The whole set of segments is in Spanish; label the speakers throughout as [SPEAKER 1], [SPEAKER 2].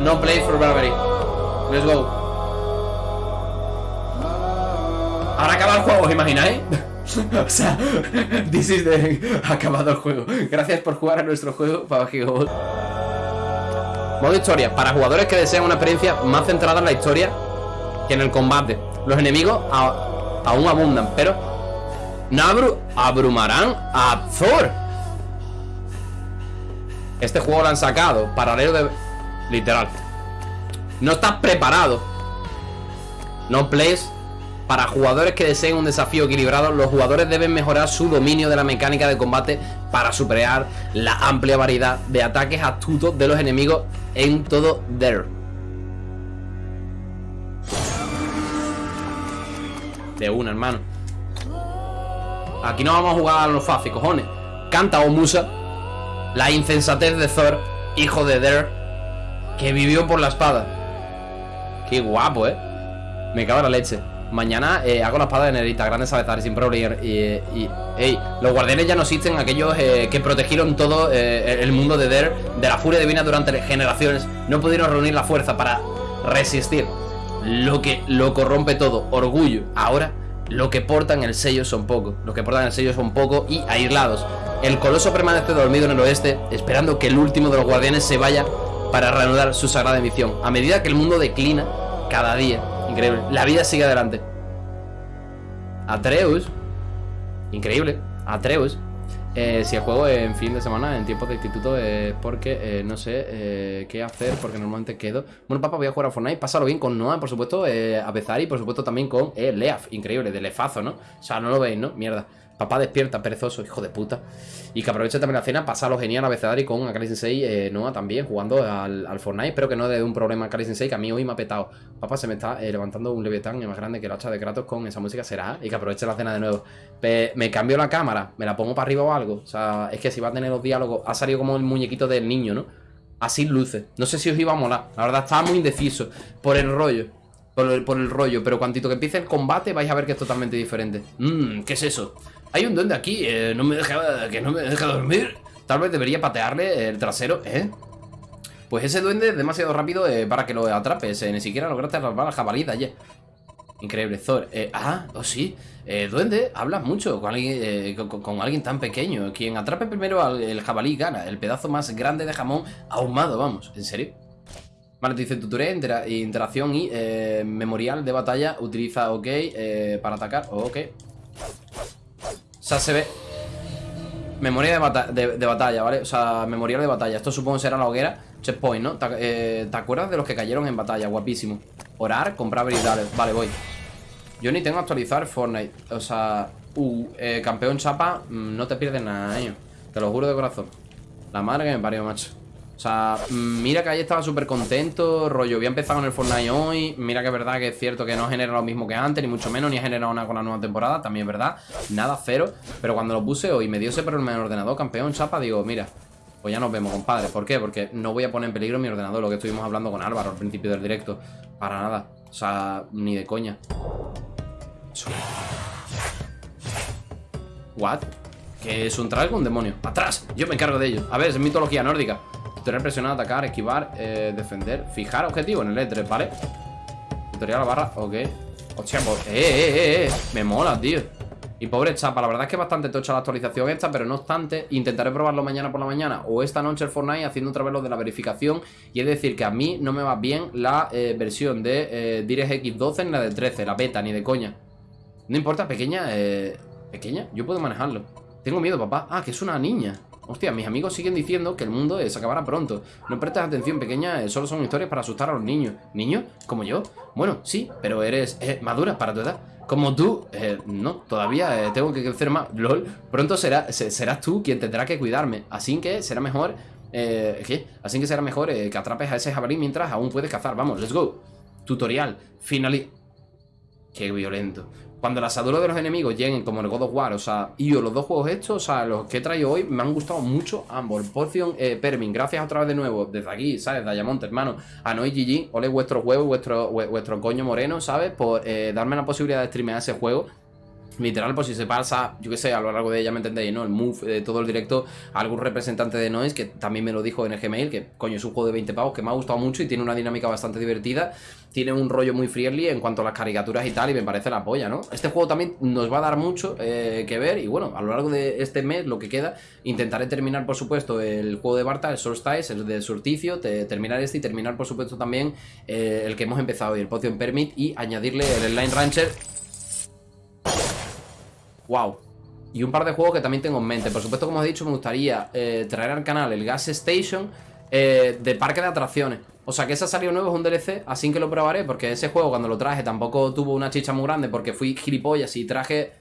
[SPEAKER 1] No play for bravery. Let's go. Ahora acaba el juego, ¿os imagináis? o sea, this is the... acabado el juego. Gracias por jugar a nuestro juego, Papagigobot. Modo historia. Para jugadores que desean una experiencia más centrada en la historia que en el combate. Los enemigos aún abundan, pero no abrumarán a Thor. Este juego lo han sacado paralelo de... Literal. No estás preparado. No plays para jugadores que deseen un desafío equilibrado, los jugadores deben mejorar su dominio de la mecánica de combate para superar la amplia variedad de ataques astutos de los enemigos en todo There. De una, hermano. Aquí no vamos a jugar a los fácil, cojones. Canta o musa la insensatez de Thor, hijo de Der, que vivió por la espada. Qué guapo, ¿eh? Me cago en la leche. Mañana eh, hago la espada de Nerita, grandes avezar sin problema. Y, y, ey, los guardianes ya no existen, aquellos eh, que protegieron todo eh, el mundo de Der, de la furia divina durante generaciones. No pudieron reunir la fuerza para resistir lo que lo corrompe todo, orgullo. Ahora, lo que portan el sello son pocos. Lo que portan el sello son pocos y aislados. El coloso permanece dormido en el oeste, esperando que el último de los guardianes se vaya para reanudar su sagrada misión. A medida que el mundo declina, cada día, Increíble. La vida sigue adelante. Atreus. Increíble. Atreus. Eh, si el juego en fin de semana, en tiempos de instituto, es porque eh, no sé eh, qué hacer, porque normalmente quedo. Bueno, papá, voy a jugar a Fortnite. Pásalo bien con Noah, por supuesto, a Bezari, por supuesto, también con Leaf. Increíble, de Lefazo, ¿no? O sea, no lo veis, ¿no? Mierda. Papá despierta, perezoso, hijo de puta. Y que aproveche también la cena, pasarlo genial a y con Akali Sensei, eh, Noah también, jugando al, al, Fortnite. Espero que no dé un problema a Akali Sensei, que a mí hoy me ha petado. Papá se me está eh, levantando un leviatán más grande que el hacha de Kratos con esa música será. Y que aproveche la cena de nuevo. me cambio la cámara, me la pongo para arriba o algo. O sea, es que si va a tener los diálogos, ha salido como el muñequito del niño, ¿no? Así luce. No sé si os iba a molar. La verdad, estaba muy indeciso por el rollo. Por el, por el rollo, pero cuantito que empiece el combate vais a ver que es totalmente diferente. Mmm, ¿qué es eso? Hay un duende aquí, eh, no me deja, que no me deja dormir. Tal vez debería patearle el trasero, ¿eh? Pues ese duende es demasiado rápido eh, para que lo atrapes. Eh, ni siquiera lograste atrapar la jabalí de ayer. Increíble, Thor. ah, oh sí. duende, hablas mucho con alguien, con, alguien tan pequeño. Quien atrape primero al el jabalí gana. El pedazo más grande de jamón ahumado, vamos. ¿En serio? Vale, te dice tutorial, interacción y memorial de batalla. Utiliza OK para atacar. ok. O sea, se ve... Memoria de, de, batalla, ¿vale? O sea, memorial de batalla. Esto supongo será la hoguera. Checkpoint, ¿no? ¿Te, eh, acuerdas de los que cayeron en batalla? Guapísimo. Orar, comprar habilidades. Vale, voy. Yo ni tengo que actualizar Fortnite. O sea, uh, eh, campeón chapa, mm, no te pierdes nada, ¿eh? Te lo juro de corazón. La madre que me parió, macho. O sea, mira que ahí estaba súper contento Rollo, había empezado en el Fortnite hoy Mira que es verdad que es cierto que no genera lo mismo que antes Ni mucho menos, ni ha generado nada con la nueva temporada También es verdad, nada, cero Pero cuando lo puse hoy me dio ese problema en el ordenador Campeón, chapa, digo, mira Pues ya nos vemos, compadre, ¿por qué? Porque no voy a poner en peligro mi ordenador Lo que estuvimos hablando con Álvaro al principio del directo Para nada, o sea, ni de coña What? ¿Qué es un un demonio? ¡Atrás! Yo me encargo de ello A ver, es mitología nórdica Tutorial presionar, atacar, esquivar, eh, defender Fijar objetivo en el E3, ¿vale? Tutorial barra, ok. Hostia, pues, eh, eh, eh, eh Me mola, tío. Y pobre chapa, la verdad es que bastante tocha la actualización esta Pero no obstante, intentaré probarlo mañana por la mañana O esta noche el Fortnite haciendo otra vez lo de la verificación. Y es decir, que a mí no me va bien la eh, versión de eh, DirectX 12 ni la de 13 La beta, ni de coña. No importa, pequeña, eh, pequeña Yo puedo manejarlo. Tengo miedo, papá. Ah, que es una niña Hostia, mis amigos siguen diciendo que el mundo se acabará pronto. No prestes atención, pequeña, eh, solo son historias para asustar a los niños. ¿Niños? ¿Como yo? Bueno, sí, pero eres eh, madura para tu edad. Como tú, eh, no, todavía tengo que crecer más. LOL, pronto será, serás tú quien tendrá que cuidarme. Así que será mejor. ¿Qué? Así que será mejor que atrapes a ese jabalí mientras aún puedes cazar. Vamos, let's go. Tutorial. Finaliza. Qué violento cuando las asaduros de los enemigos lleguen como el God of War, o sea, y yo los dos juegos estos, o sea, los que he traído hoy, me han gustado mucho ambos. Potion, eh, gracias otra vez de nuevo, desde aquí, ¿sabes? Diamond, hermano, a Noi GG, ole vuestro huevo, vuestro, vuestro coño moreno, ¿sabes? Por eh, darme la posibilidad de streamear ese juego. Literal, pues si se pasa, yo qué sé, a lo largo de ella me entendéis, ¿no? El move de todo el directo, algún representante de Noise, que también me lo dijo en el Gmail, que coño es un juego de 20 pavos que me ha gustado mucho y tiene una dinámica bastante divertida, tiene un rollo muy friendly en cuanto a las caricaturas y tal, y me parece la polla, ¿no? Este juego también nos va a dar mucho eh, que ver, y bueno, a lo largo de este mes, lo que queda, intentaré terminar, por supuesto, el juego de Barta, el Solstice, el de Surticio, terminar este y terminar, por supuesto, también eh, el que hemos empezado hoy, el Potion Permit, y añadirle el Line Rancher Wow. Y un par de juegos que también tengo en mente. Por supuesto, como he dicho, me gustaría eh, traer al canal el Gas Station eh, de parque de atracciones. O sea, que ese ha salido nuevo, es un DLC, así que lo probaré, porque ese juego cuando lo traje tampoco tuvo una chicha muy grande, porque fui gilipollas y traje...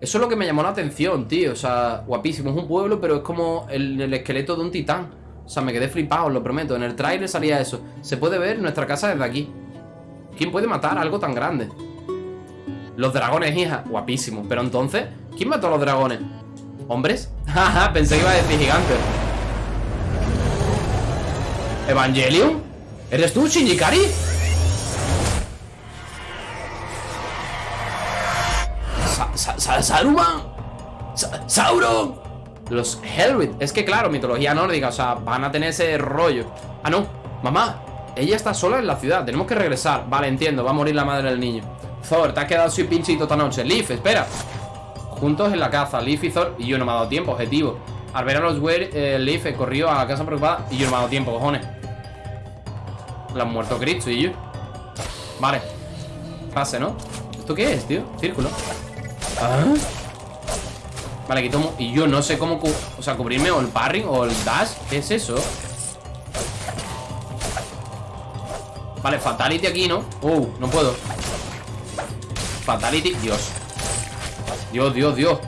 [SPEAKER 1] Eso es lo que me llamó la atención, tío. O sea, guapísimo. Es un pueblo, pero es como el, el esqueleto de un titán. O sea, me quedé flipado, os lo prometo. En el trailer salía eso. Se puede ver nuestra casa desde aquí. ¿Quién puede matar algo tan grande? Los dragones, hija. Guapísimo. Pero entonces, ¿quién mató a los dragones? ¿Hombres? Jaja, pensé que iba a decir gigantes. ¿Evangelion? ¿Eres tú, Shinjikari? Sa Saruman Sauron Los Hellrit Es que claro, mitología nórdica O sea, van a tener ese rollo Ah, no Mamá Ella está sola en la ciudad Tenemos que regresar Vale, entiendo Va a morir la madre del niño Thor, te has quedado sin pinchito esta noche Leaf, espera Juntos en la caza, Leaf y Thor Y yo no me ha dado tiempo, objetivo Al ver a los Weir, eh, Leaf corrió a la casa preocupada Y yo no me ha dado tiempo, cojones La han muerto Cristo y yo Vale Pase, ¿no? ¿Esto qué es, tío? Círculo ¿Ah? Vale, aquí tomo Y yo no sé cómo O sea, cubrirme o el parring o el dash ¿Qué es eso? Vale, fatality aquí, ¿no? Uh, no puedo Fatality, Dios Dios, Dios, Dios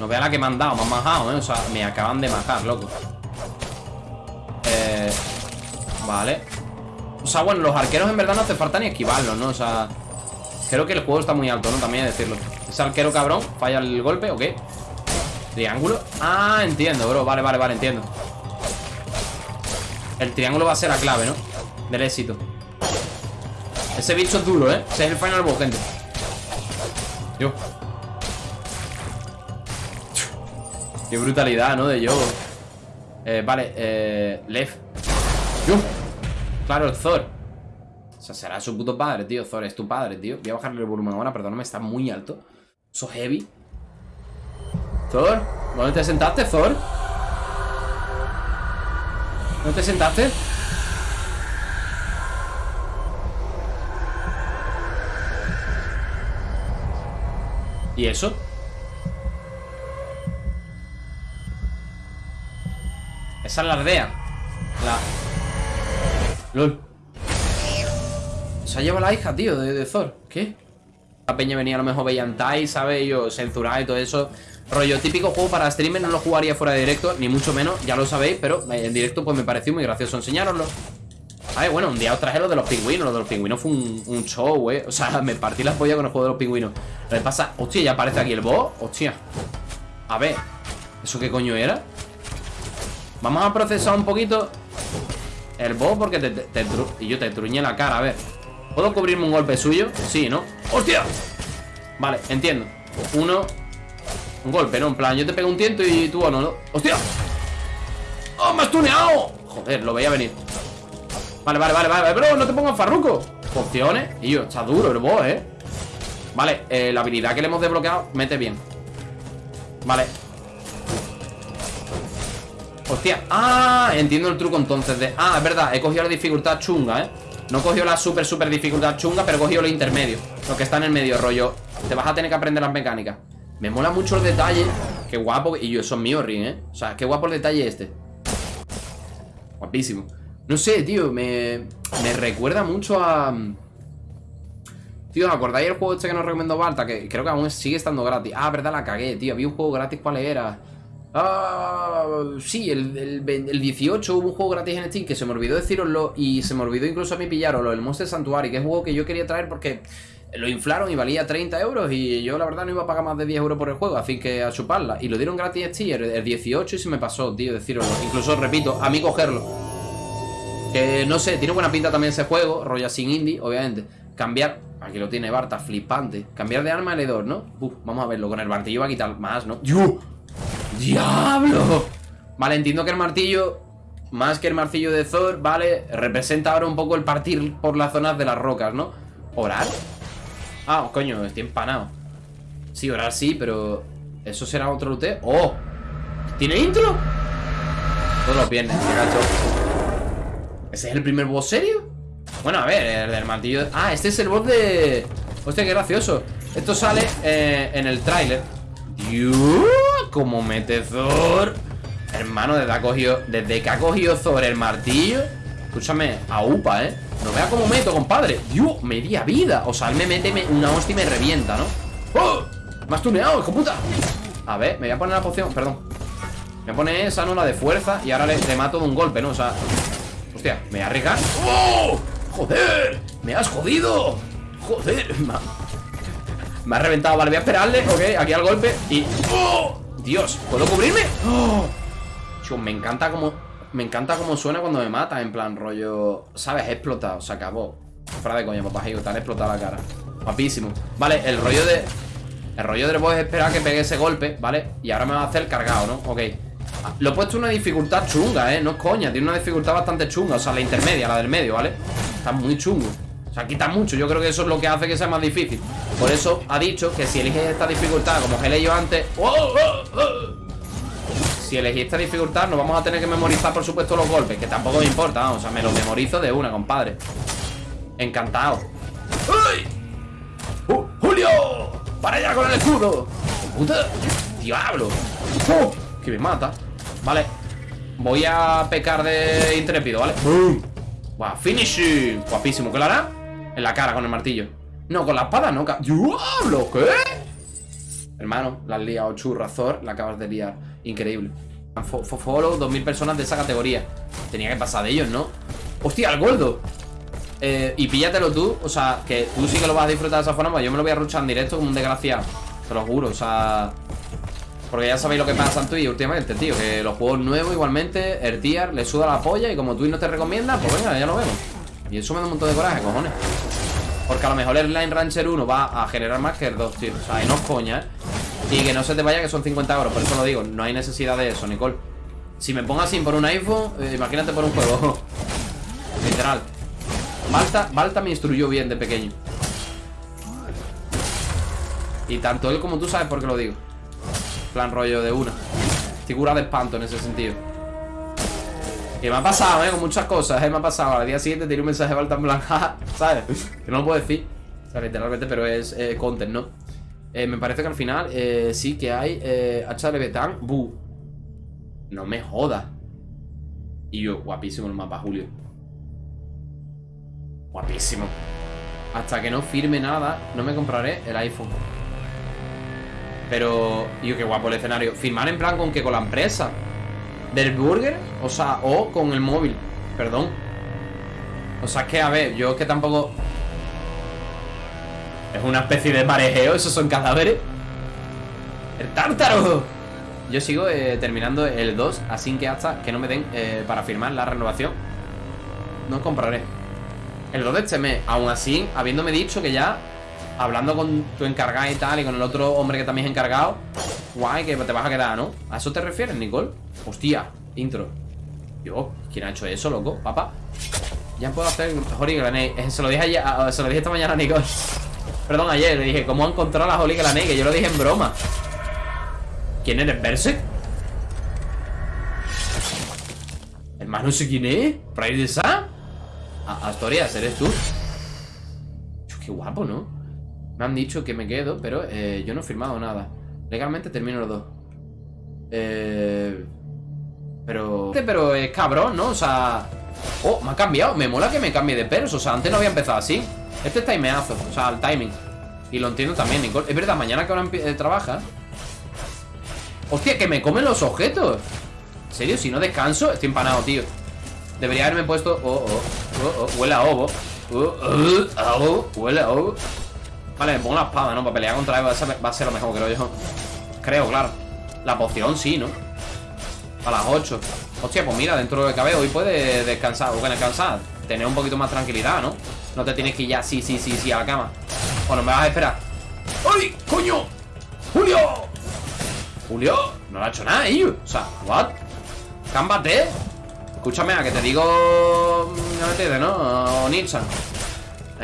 [SPEAKER 1] No vea la que me han dado, me han majado, ¿eh? O sea, me acaban de matar, loco Eh... Vale O sea, bueno, los arqueros en verdad no hace falta ni esquivarlos, ¿no? O sea... Creo que el juego está muy alto, ¿no? También hay decirlo Ese arquero cabrón, falla el golpe, ¿o qué? Triángulo Ah, entiendo, bro, vale, vale, vale, entiendo El triángulo va a ser la clave, ¿no? Del éxito Ese bicho es duro, ¿eh? Ese es el final boss, gente Qué brutalidad, ¿no? De yo. Eh, vale, eh. Lev. Claro, el Thor. O sea, será su puto padre, tío. Thor es tu padre, tío. Voy a bajarle el volumen ahora, perdóname, está muy alto. Eso heavy. Thor, ¿dónde te sentaste, Thor? ¿Dónde te sentaste? ¿Y eso? Esa es la aldea La... LOL. Se ha llevado la hija, tío, de, Thor. ¿Qué? La peña venía a lo mejor veían Tai, ¿sabes? Yo y todo eso. Rollo típico juego para streamer No lo jugaría fuera de directo, ni mucho menos Ya lo sabéis, pero en directo pues me pareció muy gracioso enseñároslo ver, bueno, un día os traje lo de los pingüinos Lo de los pingüinos fue un, show, eh. O sea, me partí las pollas con el juego de los pingüinos Lo pasa, hostia, ya aparece aquí el boss Hostia A ver, ¿eso qué coño era? Vamos a procesar un poquito El boss porque te, Y yo te truñé la cara, a ver ¿Puedo cubrirme un golpe suyo? Sí, ¿no? ¡Hostia! Vale, entiendo Uno Un golpe, ¿no? En plan, yo te pego un tiento y tú no, ¿no? ¡Hostia! ¡Oh, me has tuneado! Joder, lo veía venir Vale, vale, vale, vale, bro, no te pongas farruco Opciones, y yo, está duro el boss, eh Vale, eh, la habilidad que le hemos desbloqueado Mete bien. Vale. Hostia, ah, entiendo el truco entonces de Ah, es verdad, he cogido la dificultad chunga, eh No he cogido la super, super dificultad chunga Pero he cogido lo intermedio Lo que está en el medio, rollo Te vas a tener que aprender las mecánicas. Me mola mucho el detalle Qué guapo, y yo, eso es mío, Ring, eh O sea, qué guapo el detalle este. Guapísimo. No sé, tío, me, me recuerda mucho a... Tío, ¿acordáis el juego este que nos recomendó Balta? Que creo que aún sigue estando gratis Ah, verdad, la cagué, tío, había un juego gratis, ¿cuál era? Ah, sí, el, el, 18 hubo un juego gratis en Steam que se me olvidó deciroslo y se me olvidó incluso a mí pillarlo, el Monster Sanctuary, que es un juego que yo quería traer porque lo inflaron y valía 30 euros y yo la verdad no iba a pagar más de 10 euros por el juego, así que a chuparla. Y lo dieron gratis en Steam el 18 y se me pasó, tío, deciroslo. Incluso, repito, a mí cogerlo. Que no sé, tiene buena pinta también ese juego, rollo sin indie, obviamente. Cambiar... Aquí lo tiene Barta, flipante. Cambiar de arma L2, ¿no? Uf, vamos a verlo. Con el martillo va a quitar más, ¿no? ¡Yo! ¡Diablo! Vale, entiendo que el martillo, más que el martillo de Thor, vale, representa ahora un poco el partir por las zonas de las rocas, ¿no? ¿Orar? Ah, coño, estoy empanado. Sí, orar sí, pero... ¿Eso será otro lute? ¡Oh! ¿Tiene intro? Todos los viernes, gacho. ¿Ese es el primer boss serio? Bueno, a ver, el del martillo... Ah, este es el boss de... Hostia, qué gracioso Esto sale eh, en el tráiler como mete Thor Hermano, desde, ha cogido, desde que ha cogido Thor el martillo Escúchame, a UPA, ¿eh? No vea cómo meto, compadre Dios, media vida O sea, él me mete una hostia y me revienta, ¿no? ¡Oh! Me has tuneado, hijo puta A ver, me voy a poner la poción, perdón Me poner esa, ¿no? La de fuerza Y ahora le, mato de un golpe, ¿no? O sea Hostia, me voy a arriesgar ¡Oh! ¡Joder! ¡Me has jodido! ¡Joder! Me ha reventado, vale, voy a esperarle Ok, aquí al golpe y... ¡Oh! Dios, ¿puedo cubrirme? ¡Oh! me encanta como... Me encanta cómo suena cuando me mata En plan, rollo... ¿Sabes? He explotado, se acabó Fuera de coña, papá, te han explotado la cara Guapísimo Vale, el rollo de... El rollo boss es esperar que pegue ese golpe, ¿vale? Y ahora me va a hacer cargado, ¿no? Ok Lo he puesto una dificultad chunga, ¿eh? No es coña, tiene una dificultad bastante chunga O sea, la intermedia, la del medio, ¿vale? Está muy chungo o sea, quita mucho, yo creo que eso es lo que hace que sea más difícil Por eso ha dicho que si eliges esta dificultad Como que he leído antes ¡Oh, oh, oh! Si elegí esta dificultad Nos vamos a tener que memorizar, por supuesto, los golpes Que tampoco me importa, o sea, me los memorizo de una, compadre Encantado ¡Uy! ¡Uh, ¡Julio! ¡Para allá con el escudo! ¡Puta! ¡Diablo! ¡Oh! Que me mata Vale Voy a pecar de intrépido, ¿vale? ¡Wow! ¡Finishing! Guapísimo ¿Qué lo hará? En la cara con el martillo No, con la espada no ¡Diablo! ¿Qué? Hermano, la has liado churrazor La acabas de liar Increíble Follow 2000 personas de esa categoría Tenía que pasar de ellos, ¿no? ¡Hostia, el gordo! Eh, y píllatelo tú, o sea, que tú sí que lo vas a disfrutar de esa forma Pues yo me lo voy a ruchar en directo como un desgraciado Te lo juro, o sea Porque ya sabéis lo que pasa en Twitch últimamente, tío Que los juegos nuevos igualmente, el tier le suda la polla Y como Twitch no te recomienda, pues venga, ya lo vemos. Y eso me da un montón de coraje, cojones. Porque a lo mejor el Line Rancher 1 va a generar más que el 2, tío. O sea, y no es coña, ¿eh? Y que no se te vaya que son 50 euros. Por eso lo digo, no hay necesidad de eso, Nicole. Si me pongo así por un iPhone, eh, imagínate por un juego. Literal. Balta, me instruyó bien de pequeño. Y tanto él como tú sabes por qué lo digo Plan rollo de una. Figura de espanto en ese sentido. Que me ha pasado, eh, con muchas cosas eh, Me ha pasado, al día siguiente tiene un mensaje de en plan ¿Sabes? Que no lo puedo decir O sea, literalmente, pero es eh, content, ¿no? Eh, me parece que al final eh, sí que hay eh, de Betán Bu. No me joda Y yo, guapísimo el mapa, Julio. Guapísimo. Hasta que no firme nada No me compraré el iPhone Pero... Yo, qué guapo el escenario Firmar en plan con que con la empresa Del burger O sea, o con el móvil Perdón O sea, es que a ver Yo es que tampoco Es una especie de parejeo Esos son cadáveres ¡El tártaro! Yo sigo eh, terminando el 2 Así que hasta que no me den eh, para firmar la renovación No compraré el 2 de este mes. Aún así, habiéndome dicho que ya, hablando con tu encargado y tal, y con el otro hombre que también es encargado, guay, que te vas a quedar, ¿no? ¿A eso te refieres, Nicole? Hostia, intro. Yo, ¿quién ha hecho eso, loco? Papá. Ya puedo hacer Holy Grenade. Eh, se lo dije ayer, se lo dije esta mañana a Nicole. Perdón, ayer le dije, ¿cómo han encontrado la Holy Grenade? Que yo lo dije en broma. ¿Quién eres, Berserk? Hermano, no sé quién es. ¿Pride de Sam? Astorias, ¿eres tú? Qué guapo, ¿no? Me han dicho que me quedo, pero eh, yo no he firmado nada. Legalmente termino los dos. Eh... Pero... Pero es cabrón, ¿no? O sea... Oh, me ha cambiado. Me mola que me cambie de pelos O sea, antes no había empezado así. Este es timeazo O sea, el timing. Y lo entiendo también, Nicole. Es verdad, mañana que ahora eh, trabaja. Hostia, que me comen los objetos. ¿En serio? Si no descanso Estoy empanado, tío. Debería haberme puesto... Oh, oh, oh, oh huele a ovo. Oh, huele a ovo. Vale, me pongo la espada, ¿no? Para pelear contra él va a, ser, lo mejor, creo yo. Creo, claro. La poción sí, ¿no? A las 8. Hostia, pues mira, dentro de lo que cabe hoy puede descansar. O que descansar. tener un poquito más tranquilidad, ¿no? No te tienes que ir ya sí, sí, sí, sí a la cama. Bueno, me vas a esperar. ¡Ay, coño! ¡Julio! ¿Julio? No le ha hecho nada, ¿eh? O sea, ¿what? ¿Cámbate? Escúchame, a que te digo... No me entiendes, ¿no? Onichan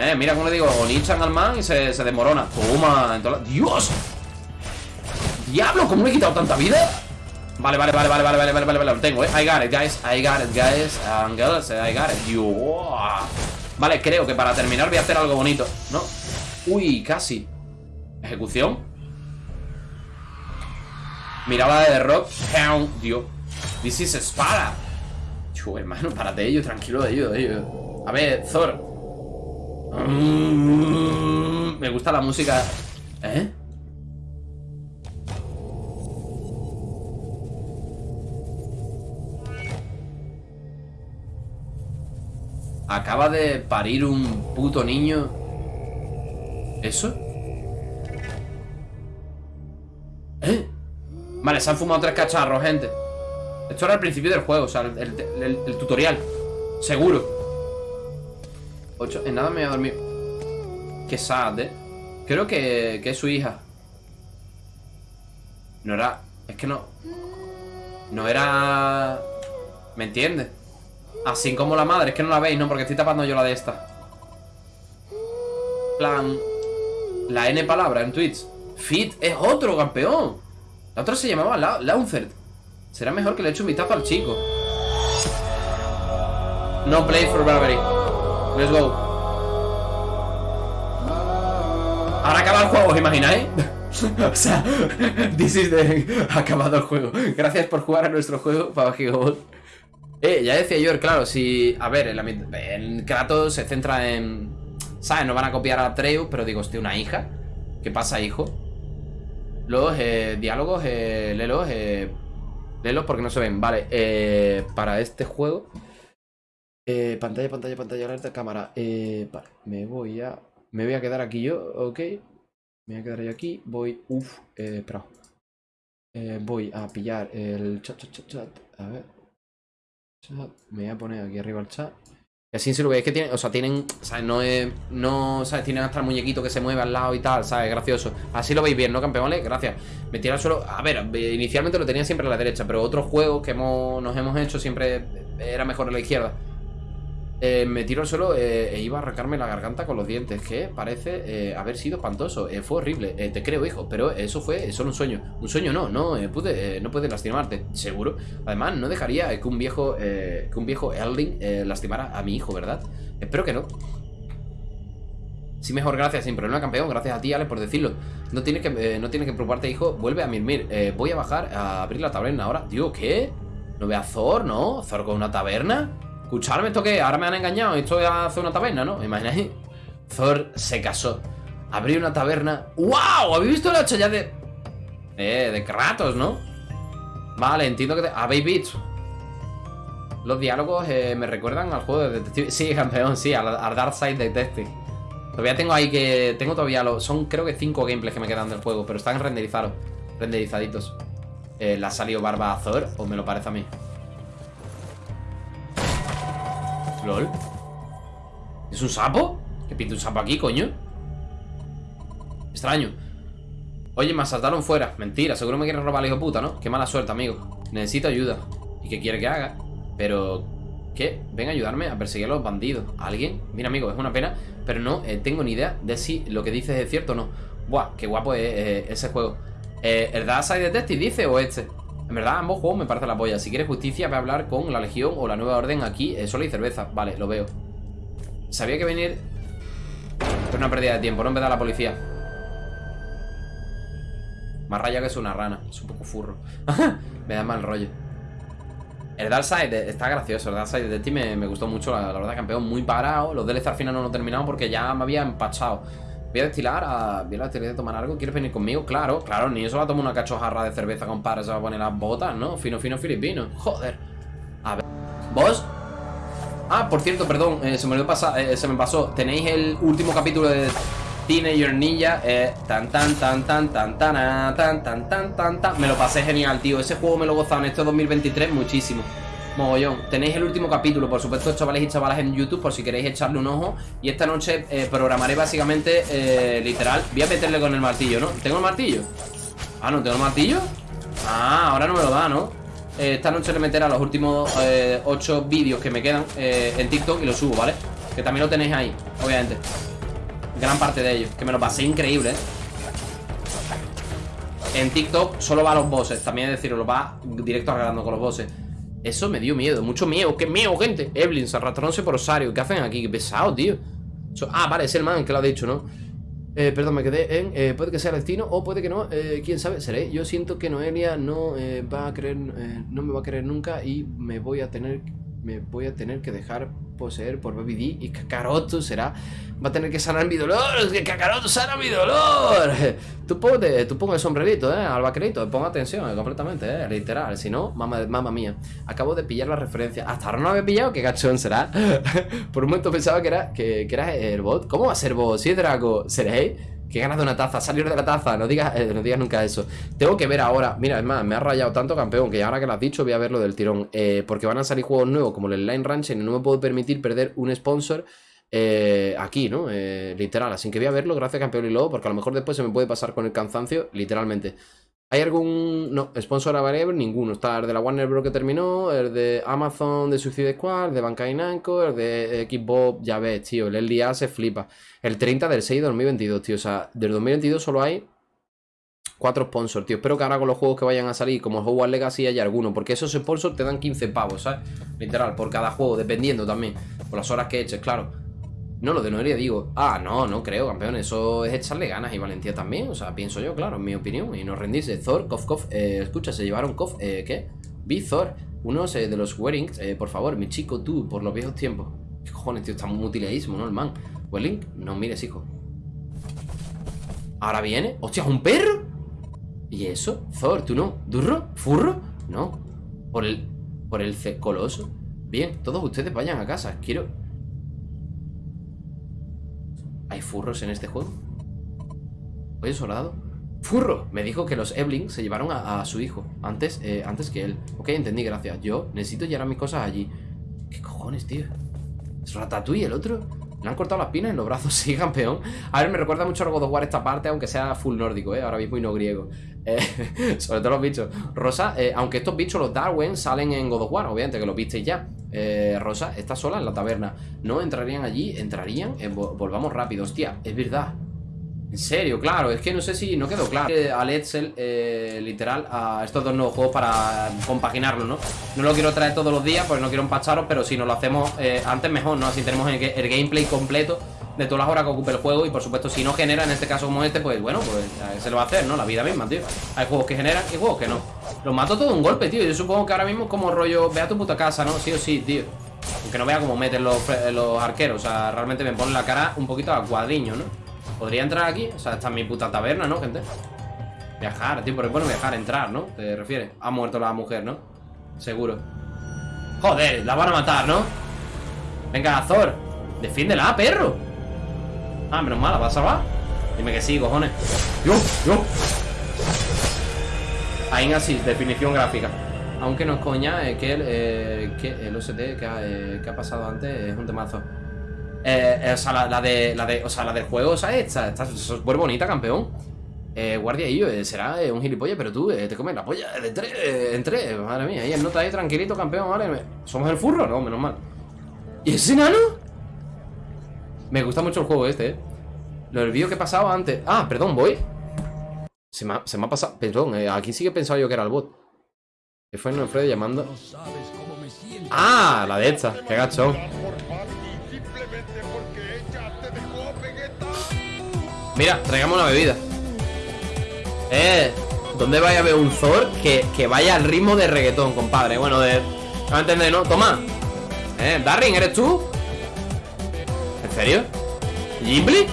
[SPEAKER 1] Eh, mira cómo le digo Onichan al man y se, se desmorona. Toma, ¡Dios! ¡Diablo! ¿Cómo le he quitado tanta vida? Vale, vale, vale, vale, vale, vale, vale, vale, vale, lo tengo, eh. I got it, guys, I got it, guys And girls, I got it. Dios. Vale, creo que para terminar voy a hacer algo bonito ¿No? Uy, casi. Ejecución. Miraba de Rock. Dios. This is espada Chu, hermano, párate ellos, tranquilo de ellos, de ellos A ver, mm, Me gusta la música ¿Eh? Acaba de parir un puto niño ¿Eso? ¿Eh? Vale, se han fumado tres cacharros, gente Esto era el principio del juego O sea, el, tutorial Seguro Ocho, en nada me voy a dormir. Qué sad, ¿eh? Creo que, que es su hija. No era... Es que no... No era... ¿Me entiendes? Así como la madre, es que no la veis, ¿no? Porque estoy tapando yo la de esta. Plan La N palabra en Twitch. Fit es otro campeón. La otra se llamaba La Será mejor que le eche un vistazo al chico. No play for Bravery Let's go Ahora acaba el juego, ¿os imagináis? o sea, this is the... Acabado el juego Gracias por jugar a nuestro juego, Papa eh, ya decía yo, claro, si... A ver, el, Kratos se centra en... ¿Sabes? No van a copiar a Atreus, pero digo, hostia, una hija. ¿Qué pasa, hijo? Los eh, diálogos, eh, léelos, eh, léelos porque no se ven. Vale, eh, para este juego... Eh, pantalla, pantalla, pantalla, alerta, cámara. Eh, vale, me voy a... Me voy a quedar aquí yo, ok. Me voy a quedar yo aquí. Voy... Uf, eh, espera. Eh, voy a pillar el chat, chat, chat, chat. A ver. Me voy a poner aquí arriba el chat. Y así si lo veis que tienen, o sea, tienen, ¿sabes? No es, no, ¿sabes? Tienen hasta el muñequito que se mueve al lado y tal, ¿sabes? Gracioso. Así lo veis bien, ¿no, campeones? Gracias. Me tira al suelo, a ver, inicialmente lo tenía siempre a la derecha, pero otros juegos que hemos, nos hemos hecho siempre era mejor a la izquierda. Eh, me tiro al suelo eh, e iba a arrancarme la garganta con los dientes, que parece eh, haber sido espantoso. fue horrible, te creo, hijo, pero eso fue solo un sueño. Un sueño no, no pude, no puede lastimarte, seguro. Además, no dejaría que un viejo, que un viejo Erling lastimara a mi hijo, ¿verdad? Espero que no. Sí, mejor, gracias, sin problema, campeón. Gracias a ti, Ale, por decirlo. No tienes que, no tienes que preocuparte, hijo. Vuelve a mirmir. voy a bajar a abrir la taberna ahora. Tío, ¿qué? ¿No ve a Thor, no? ¿Thor con una taberna? Escucharme, ¿esto qué? Ahora me han engañado. Esto hace una taberna, ¿no? ¿Imagináis? Thor se casó. Abrió una taberna. ¡Wow! ¿Habéis visto la ya de. Eh, de Kratos, ¿no? Vale, entiendo que. ¿Habéis visto? Los diálogos eh, me recuerdan al juego de Detective. Sí, campeón, sí, al, Dark Side Detective. Todavía tengo ahí que. Tengo todavía los. Son creo que cinco gameplays que me quedan del juego, pero están renderizados. Renderizaditos. Eh, ¿Le ha salido barba a Thor? ¿O me lo parece a mí? ¿Es un sapo? ¿Qué pinta un sapo aquí, coño? Extraño Oye, me asaltaron fuera Mentira, seguro me quieren robar el hijo puta, ¿no? Qué mala suerte, amigo Necesito ayuda ¿Y qué quiere que haga? Pero... ¿Qué? Ven a ayudarme a perseguir a los bandidos ¿Alguien? Mira, amigo, es una pena Pero no eh, tengo ni idea de si lo que dices es cierto o no Buah, qué guapo es eh, ese juego eh, ¿El Dark Side Detective dice o este? En verdad, ambos juegos me parecen la polla. Si quieres justicia, ve a hablar con la Legión o la Nueva Orden aquí. Eh, solo hay cerveza. Vale, lo veo. Sabía que venir... Pero una pérdida de tiempo, no vez de la policía. Más raya que es una rana. Es un poco furro. me da mal rollo. El Darkseid está gracioso. El Darkseid de ti me, me gustó mucho. La, verdad, campeón muy parado. Los DLC al final no lo he terminado porque ya me había empachado. Voy a destilar a... Voy a destilar a tomar algo. ¿Quieres venir conmigo? Claro, claro. Ni eso va a tomar una cachojarra de cerveza, compadre. Se va a poner las botas, ¿no? Fino, fino, filipino. Joder. A ver. ¿Vos? Ah, por cierto, perdón. Eh, se, me eh, se me pasó. Tenéis el último capítulo de Teenager Ninja. Eh, tan, tan, tan, tan, tan, tan, tan, tan, tan, tan, tan. Me lo pasé genial, tío. Ese juego me lo he gozado en este 2023 muchísimo. Mogollón. Tenéis el último capítulo, por supuesto, chavales y chavalas en YouTube, por si queréis echarle un ojo. Y esta noche eh, programaré básicamente, eh, literal. Voy a meterle con el martillo, ¿no? ¿Tengo el martillo? Ah, ¿no tengo el martillo? Ah, ahora no me lo da, ¿no? Eh, esta noche le meteré a los últimos 8 vídeos que me quedan en TikTok y los subo, ¿vale? Que también lo tenéis ahí, obviamente. Gran parte de ellos. Que me lo pasé increíble, ¿eh? En TikTok solo va a los bosses También es decir, lo va directo arreglando con los bosses Eso me dio miedo, mucho miedo ¡Qué miedo, gente! Evelyn, arrastrándose por Osario ¿Qué hacen aquí? ¡Qué pesado, tío! ah, vale, es el man que lo ha dicho, ¿no? Eh, perdón, me quedé en eh, Puede que sea destino o puede que no eh, Quién sabe, seré Yo siento que Noelia no eh, va a creer No me va a querer nunca Y me voy a tener Me voy a tener que dejar poseer por Baby D Y Kakaroto será Va a tener que sanar mi dolor Que Kakaroto sana mi dolor Tú ponte, tú el sombrerito, eh Al vaquerito, ponga atención eh, completamente, eh Literal, si no, mamá, mía Acabo de pillar la referencia Hasta ahora no había pillado, qué gachón será Por un momento pensaba que era, que, que era el bot ¿Cómo va a ser bot? Si es Draco, ¿seréis? Que ganas de una taza, salir de la taza. No digas, eh, no digas nunca eso. Tengo que ver ahora, mira, es más, me ha rayado tanto campeón Que ahora que lo has dicho voy a verlo del tirón. Eh, Porque van a salir juegos nuevos como el Line Ranch Y no me puedo permitir perder un sponsor eh, aquí, ¿no? literal, así que voy a verlo, gracias campeón. Y luego, porque a lo mejor después se me puede pasar con el cansancio, literalmente. ¿Hay algún...? No, sponsor available, ninguno. Está el de la Warner Bros. que terminó, el de Amazon de Suicide Squad, el de Bankai Namco, el de Xbox, ya ves, tío, el LDA se flipa. El 30 del 6 de 2022, tío, o sea, del 2022 solo hay cuatro sponsors, tío. Espero que ahora con los juegos que vayan a salir, como Hogwarts Legacy, haya alguno, porque esos sponsors te dan 15 pavos, ¿sabes? Literal, por cada juego, dependiendo también, por las horas que eches, claro. No, lo de Noelia digo, ah, no, no creo, campeón, eso es echarle ganas y valentía también, o sea, pienso yo, claro, en mi opinión, y no rendirse. Thor, Kof, Kof, eh, escucha, se llevaron Kof, eh, ¿qué? Vi Thor, unos de los Weddings, eh, por favor, mi chico, tú, por los viejos tiempos. ¿Qué cojones, tío? Está muy mutiladísimo, ¿no? El man. Welling, no mires, hijo. Ahora viene. ¡Hostia, un perro! ¿Y eso? Thor, ¿tú no? ¿Durro? ¿Furro? No. Por el... Por el coloso. Bien, todos ustedes vayan a casa. Quiero... ¿Hay furros en este juego? Oye, soldado. ¡Furro! Me dijo que los Ebling se llevaron a, su hijo Antes, eh, antes que él Ok, entendí, gracias Yo necesito llevar mis cosas allí ¿Qué cojones, tío? ¿Es Ratatouille el otro? Le han cortado las pinas en los brazos, sí, campeón A ver, me recuerda mucho a God of War esta parte Aunque sea full nórdico, ¿eh? Ahora mismo y no griego eh, Sobre todo los bichos Rosa, eh, aunque estos bichos, los Darwin, salen en God of War Obviamente, que lo visteis ya eh, Rosa está sola en la taberna ¿No entrarían allí? ¿Entrarían? volvamos rápido, hostia, es verdad en serio, claro, es que no sé si no quedó claro Al Edsel, eh, literal, a estos dos nuevos juegos para compaginarlo, ¿no? No lo quiero traer todos los días, pues no quiero empacharos Pero si nos lo hacemos eh, antes mejor, ¿no? Así tenemos el, gameplay completo de todas las horas que ocupe el juego Y por supuesto, si no genera, en este caso como este, pues bueno, pues se lo va a hacer, ¿no? La vida misma, tío Hay juegos que generan y juegos que no Los mato todo un golpe, tío Yo supongo que ahora mismo como rollo, ve a tu puta casa, ¿no? Sí o sí, tío Aunque no vea cómo meten los, los arqueros O sea, realmente me ponen la cara un poquito a cuadriño, ¿no? ¿Podría entrar aquí? O sea, esta es mi puta taberna, ¿no, gente? Viajar, tío, pero bueno, viajar, entrar, ¿no? Te refieres. Ha muerto la mujer, ¿no? Seguro. Joder, la van a matar, ¿no? Venga, Azor. Defiéndela, perro. Ah, menos mal, ¿la vas a salvar? Dime que sí, cojones. ¡Yo! ¡Yo! Ahí así, definición gráfica. Aunque no es coña, es que el, eh, que el OST que ha, eh, que ha pasado antes es un temazo. Eh, eh, o sea, la, de, la de. O sea, la del juego, ¿sabes? Está, está súper bonita, campeón. Eh, guardia y yo, eh, será un gilipollas, pero tú te comes la polla de tres, en tres, madre mía. Y el nota ahí tranquilito, campeón, ¿vale? ¿Somos el furro? No, menos mal. ¿Y ese enano? Me gusta mucho el juego este, eh. Lo olvido que pasaba antes. Ah, perdón, voy. Se me ha, se me ha pasado. Perdón, aquí sí que pensaba yo que era el bot. Que fue Alfredo llamando. Ah, la de esta. Qué gachón. Mira, traigamos una bebida Eh, ¿dónde vaya a ver un Thor que, vaya al ritmo de reggaetón, compadre? Bueno, de... No entender, ¿no? Toma Eh, Darren, ¿eres tú? ¿En serio? ¿Ghibli?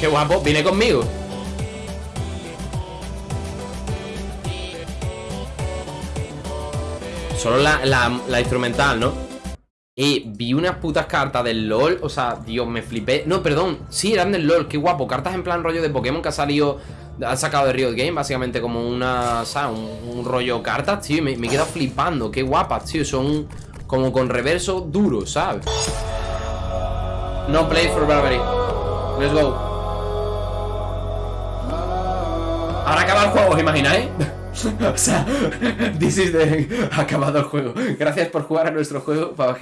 [SPEAKER 1] Qué guapo, viene conmigo Solo la, la instrumental, ¿no? Y vi unas putas cartas del LOL O sea, Dios, me flipé No, perdón, sí, eran del LOL, qué guapo Cartas en plan rollo de Pokémon que ha salido Han sacado de Riot Game básicamente como una. Un, rollo cartas, tío. Me, me he quedado flipando. Qué guapas, tío. Son como con reverso duro, ¿sabes? No play for Barbary. Let's go. Ahora acaba el juego, ¿os imagináis? o sea, this is the... acabado el juego. Gracias por jugar a nuestro juego, Papa